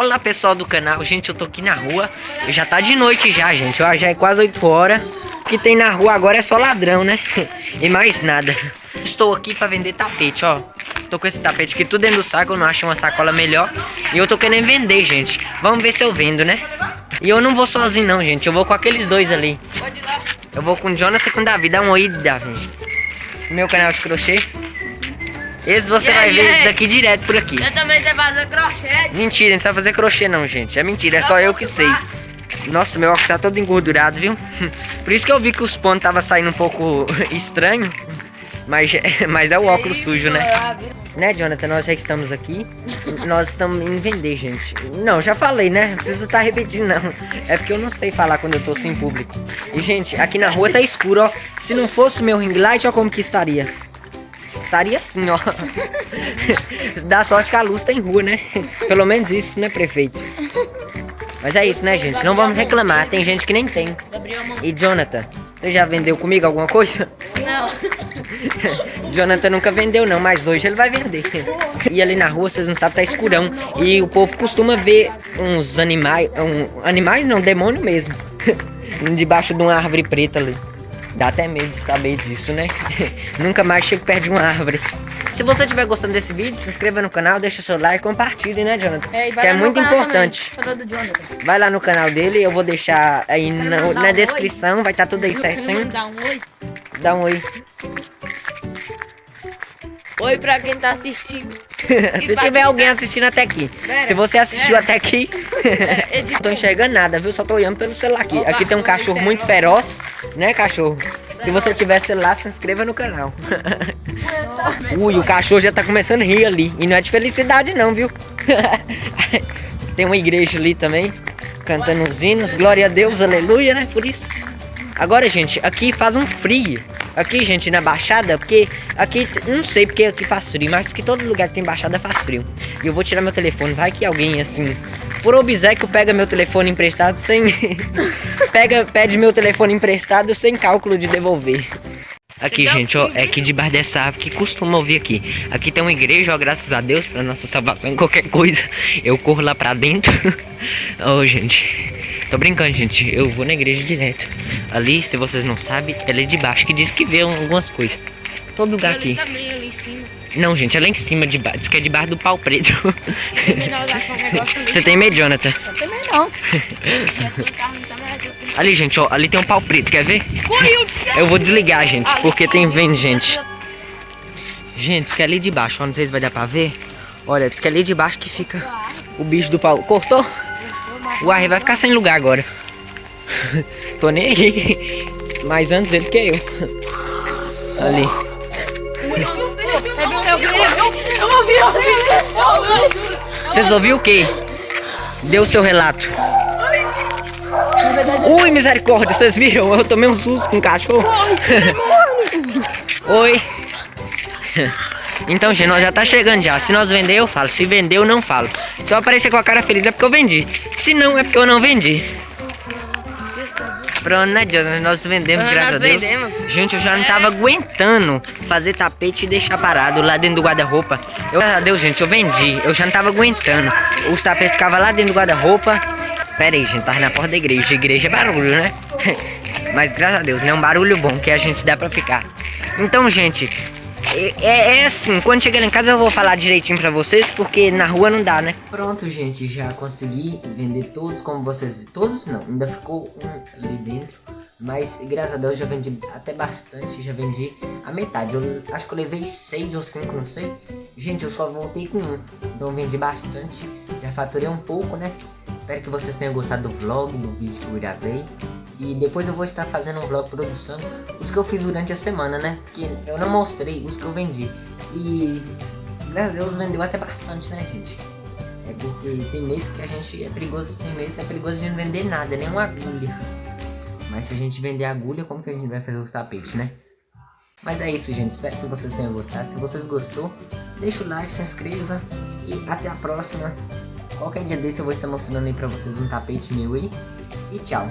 Olá pessoal do canal, gente, eu tô aqui na rua. Já tá de noite já, gente, ó, já é quase 8 horas O que tem na rua agora é só ladrão, né? E mais nada. Estou aqui pra vender tapete, ó. Tô com esse tapete aqui tudo dentro do saco, eu não acho uma sacola melhor. E eu tô querendo vender, gente. Vamos ver se eu vendo, né? E eu não vou sozinho não, gente, eu vou com aqueles dois ali. Eu vou com o Jonathan e com o Davi, dá um oi, Davi Meu canal de crochê esse você vai ver daqui direto por aqui. Eu também sei fazer crochê. Mentira, não sabe fazer crochê não, gente. É mentira, é só eu que sei. Nossa, meu óculos tá todo engordurado, viu? Por isso que eu vi que os pontos tava saindo um pouco estranho. Mas, mas é o óculos sujo, né? Né, Jonathan? Nós já estamos aqui. Nós estamos em vender, gente. Não, já falei, né? Não precisa estar tá repetindo, não. É porque eu não sei falar quando eu tô sem público. E, gente, aqui na rua tá escuro, ó. Se não fosse o meu ring light, ó como que estaria. Estaria assim, ó. Dá sorte que a luz tem rua, né? Pelo menos isso, né, prefeito? Mas é isso, né, gente? Não vamos reclamar. Tem gente que nem tem. E Jonathan, você já vendeu comigo alguma coisa? Não. Jonathan nunca vendeu, não, mas hoje ele vai vender. E ali na rua, vocês não sabem, tá escurão. E o povo costuma ver uns animais. Um, animais não, demônio mesmo. Debaixo de uma árvore preta ali. Dá até medo de saber disso, né? Nunca mais chego perto de uma árvore. Se você estiver gostando desse vídeo, se inscreva no canal, deixa seu like compartilhe, né, Jonathan? É, que é muito importante. Vai lá no canal dele, eu vou deixar aí na, na descrição, vai estar tá tudo aí certinho. Dá um oi. Dá um oi. Oi pra quem tá assistindo. Se tiver alguém assistindo até aqui. Pera, Se você assistiu pera. até aqui. Não tô enxergando nada, viu? Só tô olhando pelo celular aqui. Aqui tem um cachorro muito feroz, né, cachorro? Se você tiver celular, se inscreva no canal. Ui, o cachorro já tá começando a rir ali. E não é de felicidade não, viu? tem uma igreja ali também. Cantando os hinos. Glória a Deus, aleluia, né? Por isso. Agora, gente, aqui faz um frio. Aqui, gente, na Baixada, porque aqui, não sei porque aqui faz frio, mas que todo lugar que tem Baixada faz frio. E eu vou tirar meu telefone, vai que alguém, assim, por obséquio pega meu telefone emprestado sem... pega, pede meu telefone emprestado sem cálculo de devolver. Aqui, gente, ó, é aqui debaixo dessa árvore que costuma ouvir aqui. Aqui tem uma igreja, ó, graças a Deus, pra nossa salvação, qualquer coisa. Eu corro lá pra dentro. Ô, oh, gente, tô brincando, gente, eu vou na igreja direto. Ali, se vocês não sabem, é ali de baixo, que diz que vê algumas coisas. Todo lugar aqui. Não, gente, é lá em cima de baixo. Diz que é debaixo do pau preto. Você tem medo, Jonathan? Não tem medo, não. ali, gente, ó. Ali tem um pau preto, quer ver? Eu vou desligar, gente, porque tem vendo, gente. Gente, diz que é ali de baixo, ó. Não sei se vai dar pra ver. Olha, diz que é ali de baixo que fica o bicho do pau. Cortou? O ar vai ficar sem lugar agora. Tô nem aí. Mais antes ele que eu. Ali. Vocês ouviram o que? Deu o seu relato. Ui, misericórdia, vocês viram? Eu tomei um susto com um cachorro. Oi. Então, gente, nós já tá chegando já. Se nós vender, eu falo. Se vender, eu não falo. Se eu aparecer com a cara feliz, é porque eu vendi. Se não, é porque eu não vendi. Pronto, né, Jonathan? Nós vendemos, nós graças a Deus. Vendemos. Gente, eu já não tava aguentando fazer tapete e deixar parado lá dentro do guarda-roupa. Graças a Deus, gente, eu vendi. Eu já não tava aguentando. Os tapetes ficavam lá dentro do guarda-roupa. Pera aí, gente, tava na porta da igreja. Igreja é barulho, né? Mas graças a Deus, né? Um barulho bom que a gente dá pra ficar. Então, gente, é, é, é, assim, quando chegar em casa eu vou falar direitinho pra vocês, porque na rua não dá, né? Pronto, gente, já consegui vender todos como vocês Todos não, ainda ficou um ali dentro. Mas graças a Deus já vendi até bastante, já vendi a metade. Eu acho que eu levei seis ou cinco, não sei. Gente, eu só voltei com um, então vendi bastante. Já faturei um pouco, né? Espero que vocês tenham gostado do vlog, do vídeo que eu gravei. E depois eu vou estar fazendo um vlog produção, os que eu fiz durante a semana, né? Porque eu não mostrei os que eu vendi. E graças a Deus vendeu até bastante, né, gente? É porque tem mês que a gente é perigoso, tem mês que é perigoso de não vender nada, nem uma agulha. Mas se a gente vender agulha, como que a gente vai fazer os tapetes, né? Mas é isso, gente. Espero que vocês tenham gostado. Se vocês gostou, deixa o like, se inscreva. E até a próxima. Qualquer dia desse eu vou estar mostrando aí pra vocês um tapete meu aí. E tchau.